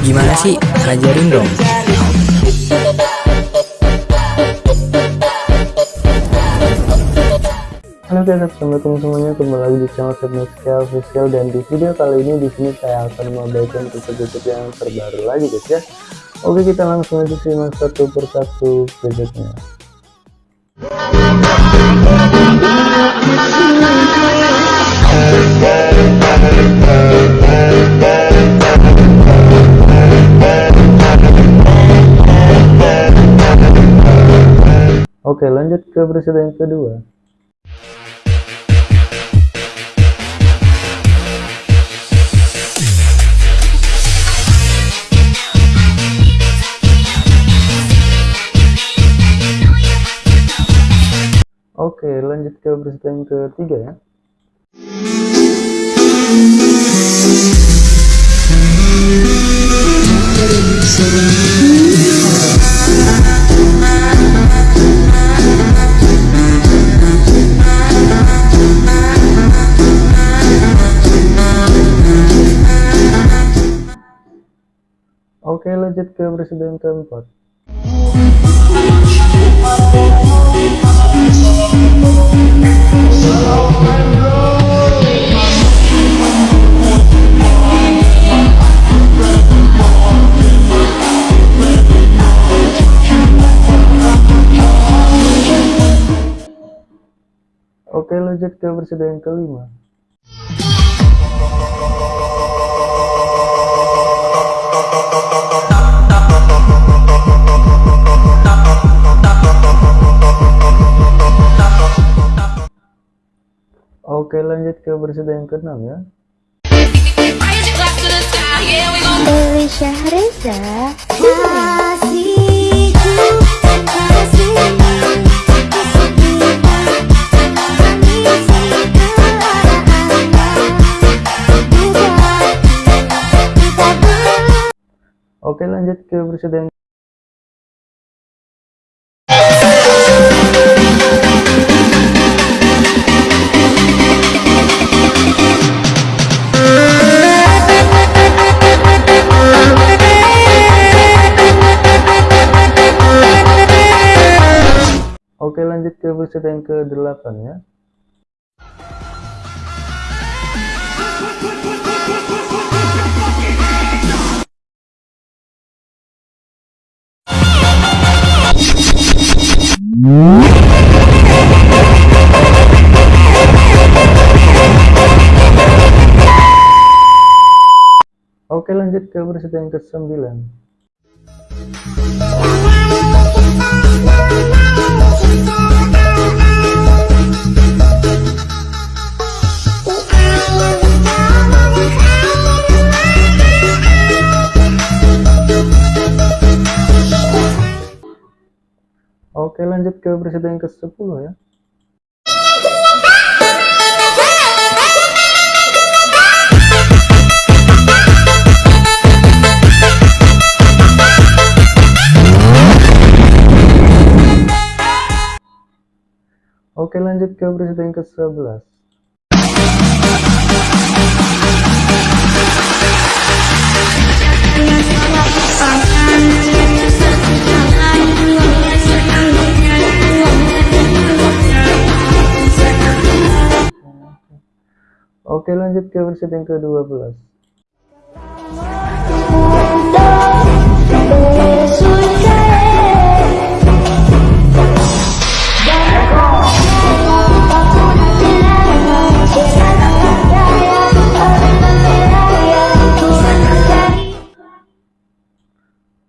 Gimana sih? Ajarin dong. Halo guys, assalamualaikum semuanya kembali lagi di channel Fitnesska Official dan di video kali ini di sini saya akan membagikan gadget yang terbaru lagi guys ya. Oke kita langsung aja simak satu persatu gadgetnya. Oke lanjut ke presiden kedua. Oke lanjut ke presiden ketiga ya Oke lanjut ke presiden keempat. Oke lanjut ke presiden kelima Oke lanjut ke presiden ke-6 ya. Dewi Syahriza Oke lanjut ke presiden Oke ke presiden ke-8 ya. Oke lanjut ke presiden ke-9 Oke lanjut ke presiden ke-10 ya. Oke lanjut ke presiden ke-11 Oke lanjut ke presiden ke-12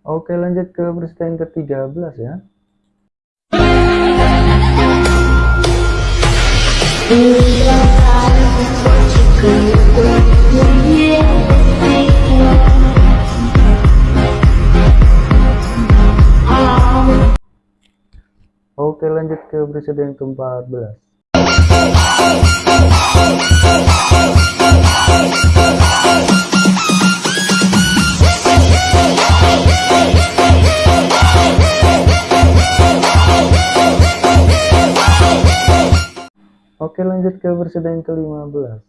Oke lanjut ke presiden ke-13 ya Oke lanjut ke presiden ke-14. Oke lanjut ke presiden ke-15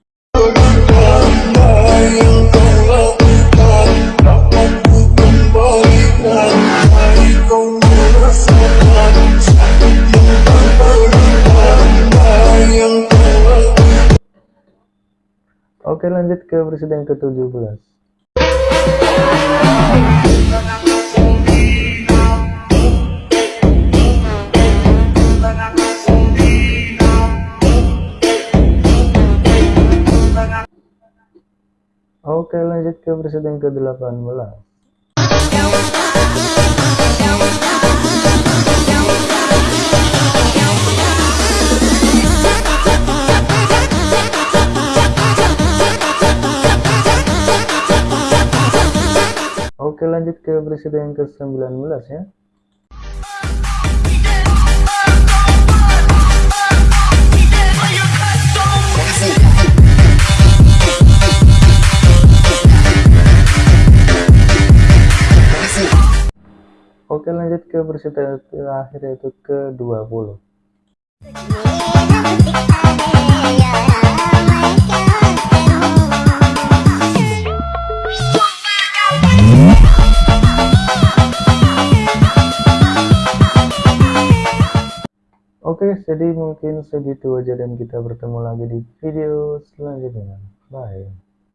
Oke lanjut ke presiden ke-17 Oke lanjut ke presiden ke-18 presiden ke-19 ya. Oke lanjut ke presiden terakhir yaitu ke-20 Oke, jadi mungkin segitu aja dan kita bertemu lagi di video selanjutnya. Bye.